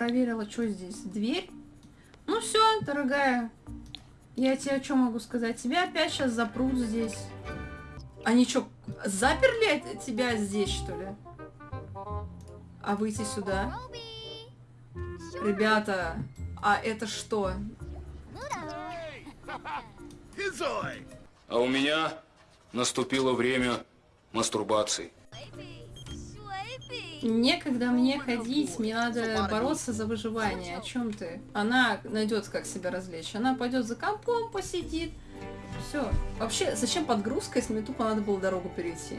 проверила, что здесь. Дверь. Ну все, дорогая. Я тебе что могу сказать? Тебя опять сейчас запрут здесь. Они что, заперли тебя здесь, что ли? А выйти сюда? Ребята, а это что? А у меня наступило время мастурбации. Некогда мне ходить, мне надо бороться за выживание. О чем ты? Она найдет, как себя развлечь. Она пойдет за компом, посидит. Все. Вообще, зачем подгрузка, если мне тупо надо было дорогу перейти?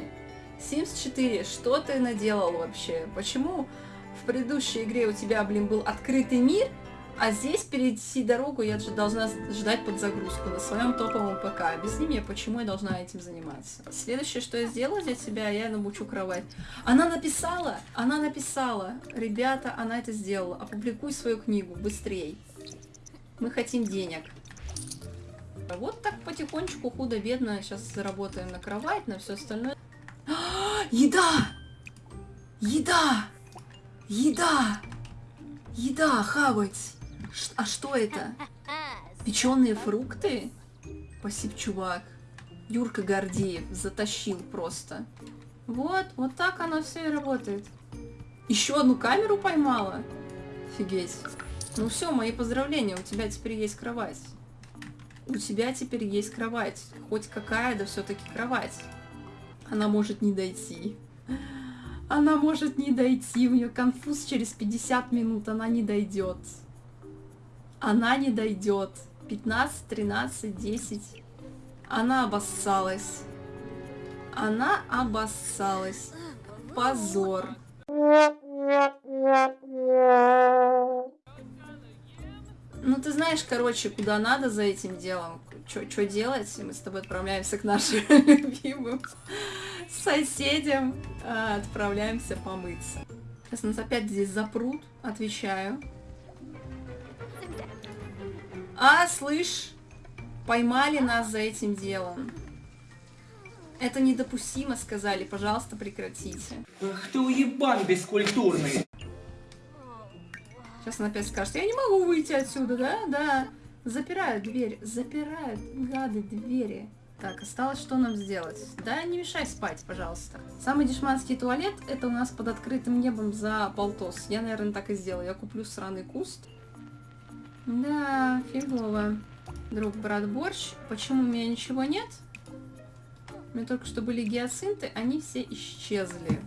Sims 4, что ты наделал вообще? Почему в предыдущей игре у тебя, блин, был открытый мир, а здесь перейти дорогу я же должна ждать под загрузку на своем топовом ПК. Объясни мне, почему я должна этим заниматься. Следующее, что я сделаю для тебя, я намучу кровать. Она написала, она написала. Ребята, она это сделала. Опубликуй свою книгу, быстрей. Мы хотим денег. Вот так потихонечку, худо-бедно, сейчас заработаем на кровать, на все остальное. Еда! Еда! Еда! Еда, хавать! А что это? Печеные фрукты? Спасибо, чувак. Юрка Гордеев затащил просто. Вот, вот так оно все и работает. Еще одну камеру поймала? Офигеть. Ну все, мои поздравления, у тебя теперь есть кровать. У тебя теперь есть кровать. Хоть какая, да все-таки кровать. Она может не дойти. Она может не дойти. У нее конфуз через 50 минут. Она не дойдет. Она не дойдет. 15, 13, 10. Она обоссалась. Она обоссалась. Позор. Ну, ты знаешь, короче, куда надо за этим делом, что делать, мы с тобой отправляемся к нашим любимым соседям, а, отправляемся помыться. Сейчас нас опять здесь запрут, отвечаю. А, слышь, поймали нас за этим делом. Это недопустимо, сказали, пожалуйста, прекратите. Ах ты уебан бескультурный. Сейчас она опять скажет, я не могу выйти отсюда, да? Да. Запирают дверь, запирают, гады, двери. Так, осталось что нам сделать? Да, не мешай спать, пожалуйста. Самый дешманский туалет, это у нас под открытым небом за полтос. Я, наверное, так и сделаю. Я куплю сраный куст. Да, фигово. Друг, брат, борщ. Почему у меня ничего нет? У меня только что были гиацинты, они все исчезли.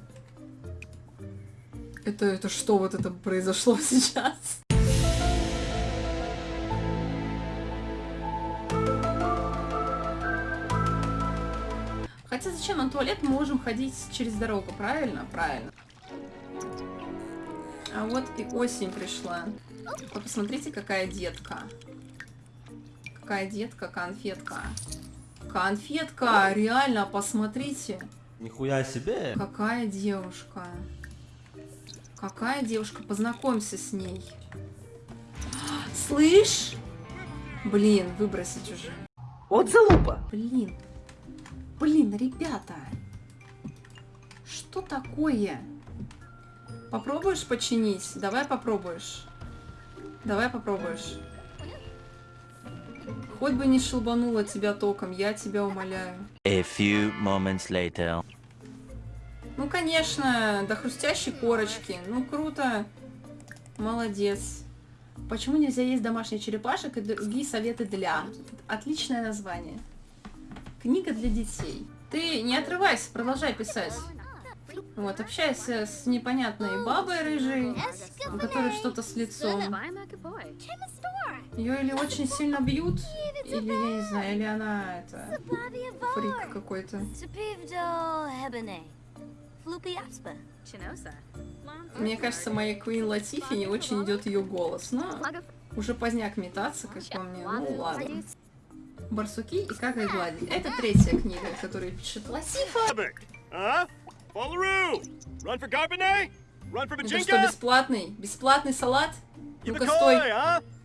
Это, это что вот это произошло сейчас? Хотя зачем на туалет мы можем ходить через дорогу, правильно? Правильно. А вот и осень пришла. Вот посмотрите, какая детка. Какая детка, конфетка. Конфетка, реально, посмотрите. Нихуя себе. Какая девушка. Какая девушка, познакомься с ней. Слышь? Блин, выбросить уже. Вот залупа. Блин. Блин, ребята. Что такое? Попробуешь починить? Давай попробуешь. Давай попробуешь. Хоть бы не шелбанула тебя током, я тебя умоляю. A few moments later. Ну, конечно, до хрустящей корочки. Ну, круто. Молодец. Почему нельзя есть домашних черепашек и другие советы для? Отличное название. Книга для детей. Ты не отрывайся, продолжай писать. Вот, общайся с непонятной бабой рыжей, у которой что-то с лицом. Ее или очень сильно бьют, или, я не знаю, или она, это, фрик какой-то. Мне кажется, моей Квин Латифи не очень идет ее голос, но уже поздняк метаться, как по мне, ну ладно. Барсуки и как их гладить. Это третья книга, которую пишет Латифа. Это что, бесплатный? Бесплатный салат? Ну-ка стой.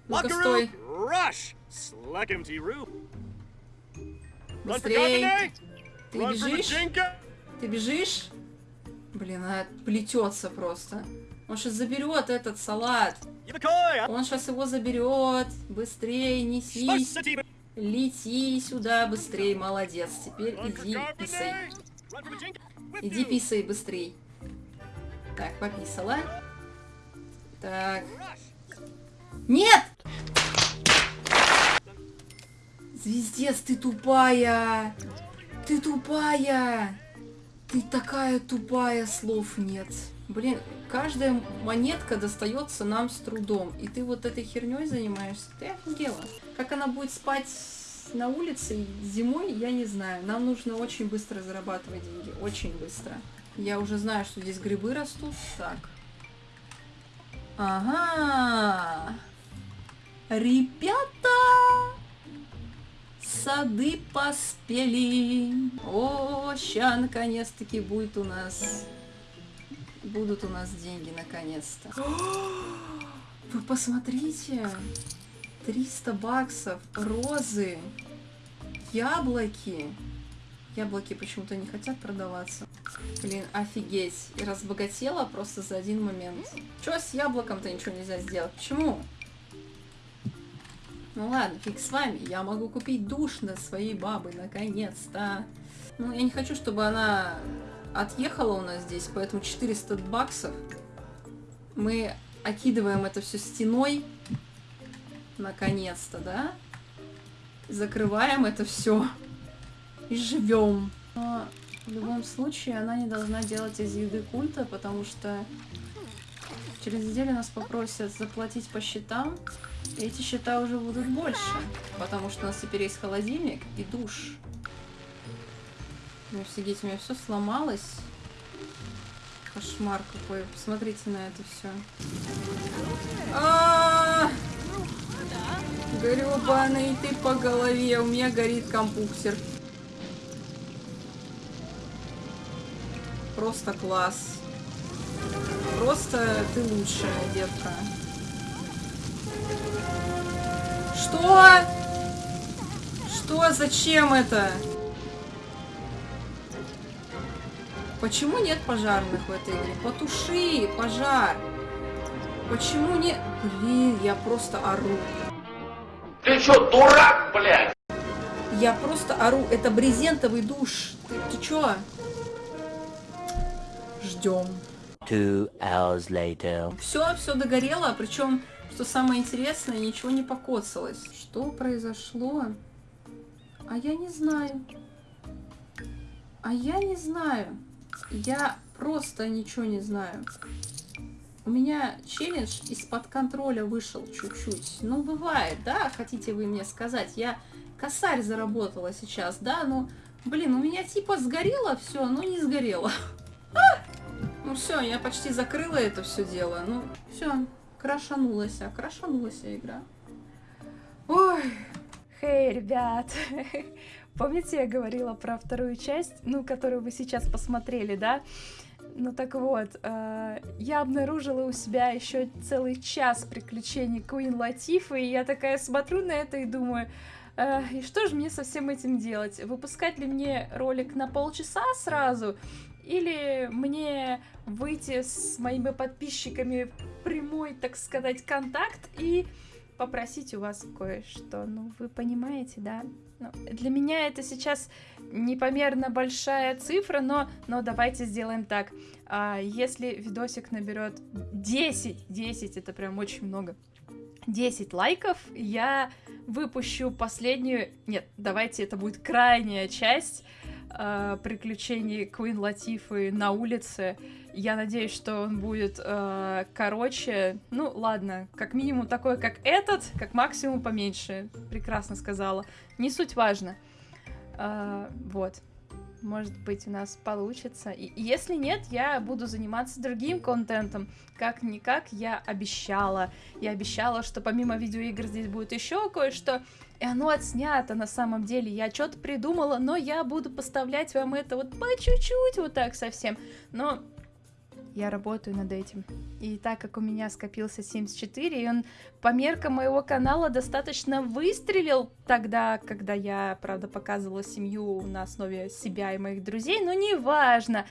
Ну-ка стой. Быстрей. Ты бежишь? Ты бежишь? Блин, она плетется просто. Он сейчас заберет этот салат. Он сейчас его заберет. Быстрее несись. Лети сюда быстрее, молодец. Теперь иди писай. Иди писай быстрей. Так, пописала. Так. Нет! Звездец, ты тупая! Ты тупая! Ты такая тупая, слов нет. Блин, каждая монетка достается нам с трудом. И ты вот этой херней занимаешься. Ты офигела. Как она будет спать на улице зимой, я не знаю. Нам нужно очень быстро зарабатывать деньги. Очень быстро. Я уже знаю, что здесь грибы растут. Так. Ага. Ребята! Сады поспели. О, ща наконец-таки будет у нас... Будут у нас деньги наконец-то. Вы посмотрите. 300 баксов. Розы. Яблоки. Яблоки почему-то не хотят продаваться. Блин, офигеть. И разбогатела просто за один момент. Чё с яблоком-то ничего нельзя сделать? Почему? Ну ладно, фиг с вами. Я могу купить душ на своей бабы, наконец-то. Ну, я не хочу, чтобы она отъехала у нас здесь, поэтому 400 баксов. Мы окидываем это все стеной. Наконец-то, да? Закрываем это все. И живем. Но в любом случае она не должна делать из еды культа, потому что через неделю нас попросят заплатить по счетам. И эти счета уже будут больше, потому что у нас теперь есть холодильник и душ. Ну, офигеть, у меня все сломалось. Кошмар какой. Посмотрите на это все. Гребаный ты по голове. У меня горит компуксер. Просто класс. Просто ты лучшая, детка. Что? Что? Зачем это? Почему нет пожарных в этой игре? Потуши пожар. Почему не... Блин, я просто ору. Ты что, дурак, блядь? Я просто ору. Это брезентовый душ. Ты, ты чё? Ждем. Two hours later. Все, все догорело, причем, что самое интересное, ничего не покоцалось. Что произошло? А я не знаю. А я не знаю. Я просто ничего не знаю. У меня челлендж из-под контроля вышел чуть-чуть. Ну, бывает, да, хотите вы мне сказать. Я косарь заработала сейчас, да, ну, блин, у меня типа сгорело все, но не сгорело. Ну все, я почти закрыла это все дело. Ну, все, крашанулась, а крашанулась игра. Ой. Хей, hey, ребят! Помните, я говорила про вторую часть, ну, которую вы сейчас посмотрели, да? Ну так вот, э, я обнаружила у себя еще целый час приключений Куин Латифы, и я такая смотрю на это и думаю, э, и что же мне со всем этим делать? Выпускать ли мне ролик на полчаса сразу? Или мне выйти с моими подписчиками в прямой, так сказать, контакт и попросить у вас кое-что. Ну, вы понимаете, да? Ну, для меня это сейчас непомерно большая цифра, но, но давайте сделаем так. А, если видосик наберет 10, 10, это прям очень много, 10 лайков, я выпущу последнюю... Нет, давайте это будет крайняя часть э, приключений Куин Латифы на улице. Я надеюсь, что он будет э, короче. Ну, ладно, как минимум такой, как этот, как максимум поменьше. Прекрасно сказала. Не суть важно. Э, вот. Может быть, у нас получится. И если нет, я буду заниматься другим контентом. Как-никак я обещала. Я обещала, что помимо видеоигр здесь будет еще кое-что. И оно отснято на самом деле. Я что-то придумала, но я буду поставлять вам это вот по чуть-чуть, вот так совсем. Но я работаю над этим. И так как у меня скопился 74, и он по меркам моего канала достаточно выстрелил тогда, когда я, правда, показывала семью на основе себя и моих друзей, но неважно.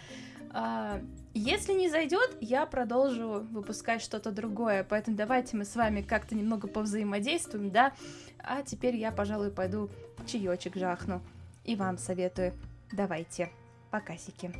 А, Если не зайдет, я продолжу выпускать что-то другое, поэтому давайте мы с вами как-то немного повзаимодействуем, да? А теперь я, пожалуй, пойду чаечек жахну. И вам советую. Давайте. Покасики.